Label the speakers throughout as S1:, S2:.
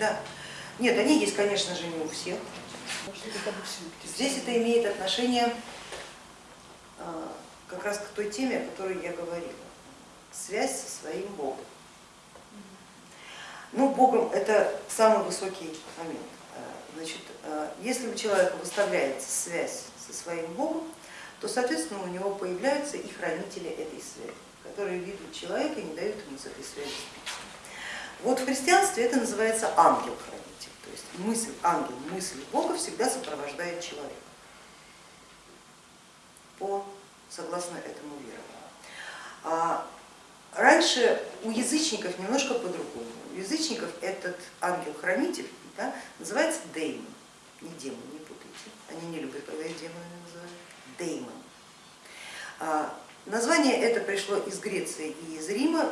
S1: Да. Нет, они есть, конечно же, не у всех. Здесь это имеет отношение а, как раз к той теме, о которой я говорила. Связь со своим Богом. Ну, Богом это самый высокий момент. А, значит, а, если у человека выставляется связь со своим Богом, то, соответственно, у него появляются и хранители этой связи, которые видят человека и не дают ему с этой связи сбиться. Вот в христианстве это называется ангел-хранитель, то есть мысль, ангел, мысль Бога всегда сопровождает человека, по, согласно этому верованию. Раньше у язычников немножко по-другому. У язычников этот ангел-хранитель да, называется деймон, не демон, не путайте, они не любят, когда их демонами называют, деймон. А, название это пришло из Греции и из Рима,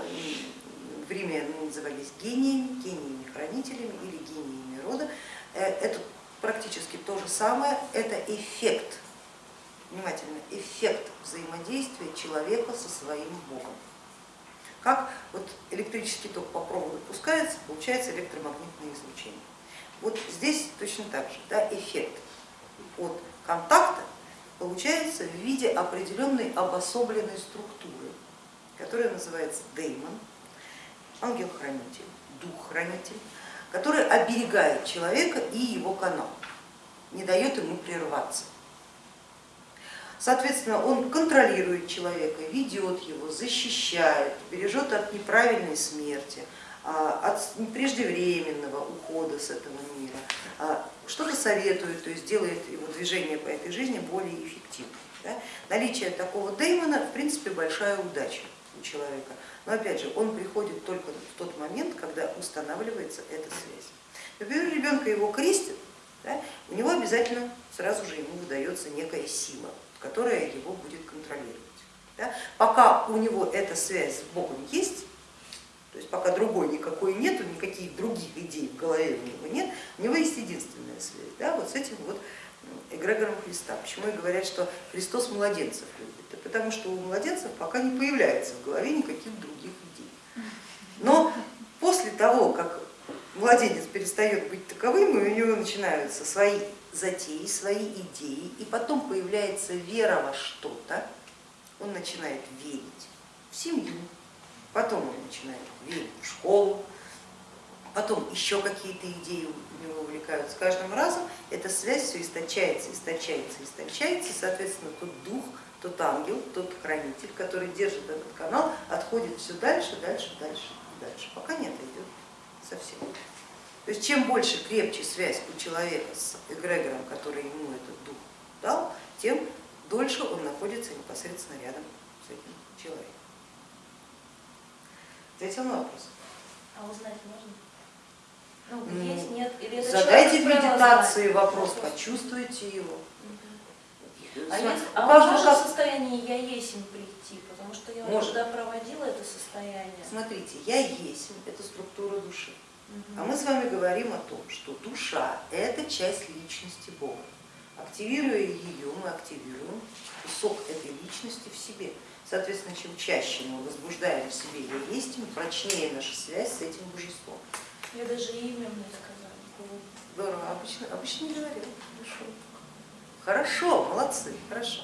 S1: в Риме они назывались гениями, гениями-хранителями или гениями рода. Э, это практически то же самое, это эффект, внимательно, эффект взаимодействия человека со своим Богом. Как вот электрический ток по проводу пускается, получается электромагнитное излучение. Вот здесь точно так же, да, эффект от контакта получается в виде определенной обособленной структуры, которая называется деймон, ангел-хранитель, дух-хранитель, который оберегает человека и его канал, не дает ему прерваться. Соответственно, он контролирует человека, ведет его, защищает, бережет от неправильной смерти, а, от преждевременного ухода с этого мира, а, что-то советует, то есть делает его движение по этой жизни более эффективным. Наличие такого деймона в принципе большая удача у человека, но опять же он приходит только в тот момент, когда устанавливается эта связь. Например, ребенка его крестят, да? у него обязательно сразу же ему выдается некая сила, которая его будет контролировать. Да? Пока у него эта связь с Богом есть, то есть пока другой никакой нету, никаких других идей в голове у него нет, у него есть единственная связь, да, вот с этим вот эгрегором Христа. Почему и говорят, что Христос младенцев любит? Потому что у младенцев пока не появляется в голове никаких других идей. Но после того, как младенец перестает быть таковым, и у него начинаются свои затеи, свои идеи, и потом появляется вера во что-то, он начинает верить в семью, потом он начинает верить в школу, потом еще какие-то идеи у него увлекают. С каждым разом эта связь все источается, источается, источается, соответственно, тот дух, тот ангел, тот хранитель, который держит этот канал, отходит все дальше, дальше, дальше, дальше, пока не отойдет совсем. То есть чем больше, крепче связь у человека с эгрегором, который ему этот дух дал, тем дольше он находится непосредственно рядом с этим человеком. Ответил на вопрос?
S2: А узнать можно? Ну, есть, нет, или это
S1: Задайте в медитации вопрос, почувствуйте его.
S2: А, а можно как... в состоянии я есть прийти, потому что я
S1: Может.
S2: когда проводила это состояние.
S1: Смотрите, я есть, это структура души. А мы с вами говорим о том, что душа это часть личности Бога. Активируя ее, мы активируем кусок этой личности в себе. Соответственно, чем чаще мы возбуждаем в себе я есть, тем прочнее наша связь с этим божеством.
S2: Я даже имя мне сказали.
S1: Здорово, обычно, обычно не говорила. Хорошо. Хорошо, молодцы, хорошо.